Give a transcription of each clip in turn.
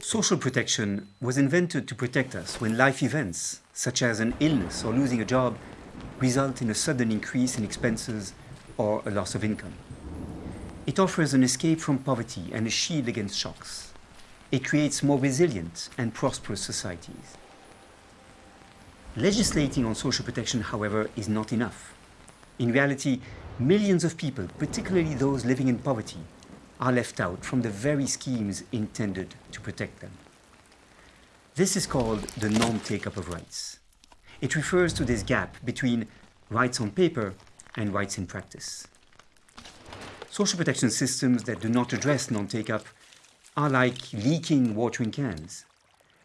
Social protection was invented to protect us when life events, such as an illness or losing a job, result in a sudden increase in expenses or a loss of income. It offers an escape from poverty and a shield against shocks. It creates more resilient and prosperous societies. Legislating on social protection, however, is not enough. In reality, millions of people, particularly those living in poverty, are left out from the very schemes intended to protect them. This is called the non-take-up of rights. It refers to this gap between rights on paper and rights in practice. Social protection systems that do not address non-take-up are like leaking watering cans.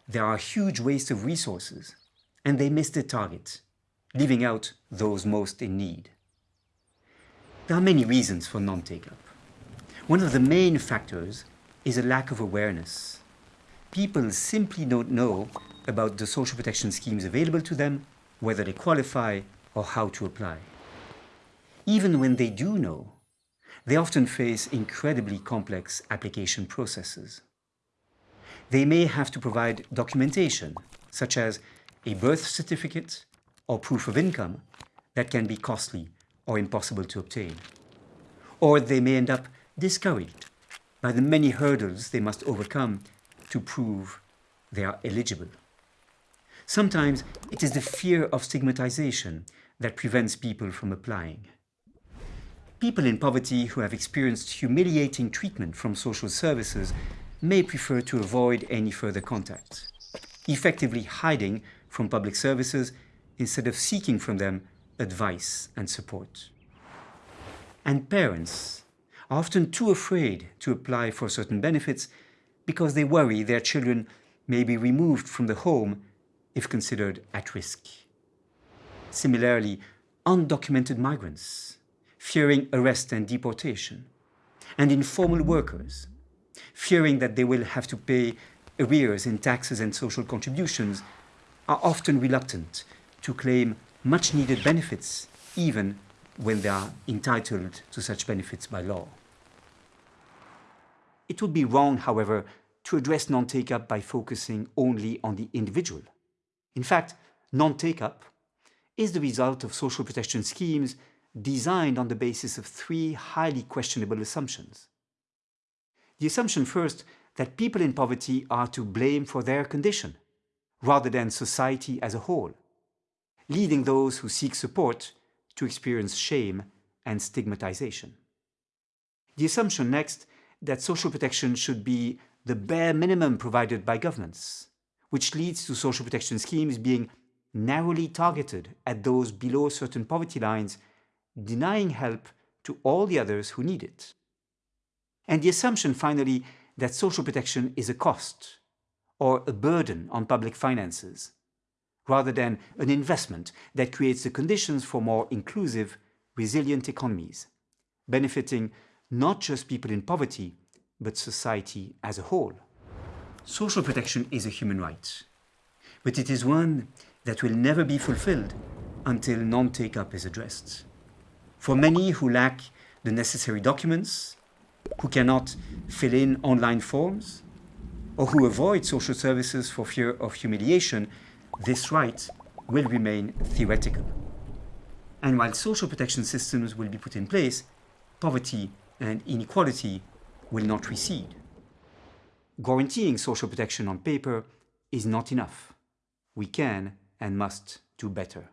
There are huge waste of resources and they miss the target, leaving out those most in need. There are many reasons for non-take-up. One of the main factors is a lack of awareness. People simply don't know about the social protection schemes available to them, whether they qualify or how to apply. Even when they do know, they often face incredibly complex application processes. They may have to provide documentation, such as a birth certificate or proof of income that can be costly or impossible to obtain. Or they may end up discouraged by the many hurdles they must overcome to prove they are eligible. Sometimes it is the fear of stigmatization that prevents people from applying. People in poverty who have experienced humiliating treatment from social services may prefer to avoid any further contact, effectively hiding from public services instead of seeking from them advice and support. And parents are often too afraid to apply for certain benefits because they worry their children may be removed from the home if considered at risk. Similarly, undocumented migrants, fearing arrest and deportation, and informal workers, fearing that they will have to pay arrears in taxes and social contributions are often reluctant to claim much needed benefits even when they are entitled to such benefits by law. It would be wrong, however, to address non-take-up by focusing only on the individual. In fact, non-take-up is the result of social protection schemes designed on the basis of three highly questionable assumptions. The assumption first that people in poverty are to blame for their condition rather than society as a whole, leading those who seek support to experience shame and stigmatization. The assumption next that social protection should be the bare minimum provided by governments, which leads to social protection schemes being narrowly targeted at those below certain poverty lines, denying help to all the others who need it. And the assumption, finally, that social protection is a cost, or a burden on public finances, rather than an investment that creates the conditions for more inclusive, resilient economies, benefiting not just people in poverty, but society as a whole. Social protection is a human right, but it is one that will never be fulfilled until non-take-up is addressed. For many who lack the necessary documents, who cannot fill in online forms, or who avoid social services for fear of humiliation, this right will remain theoretical. And while social protection systems will be put in place, poverty and inequality will not recede. Guaranteeing social protection on paper is not enough. We can and must do better.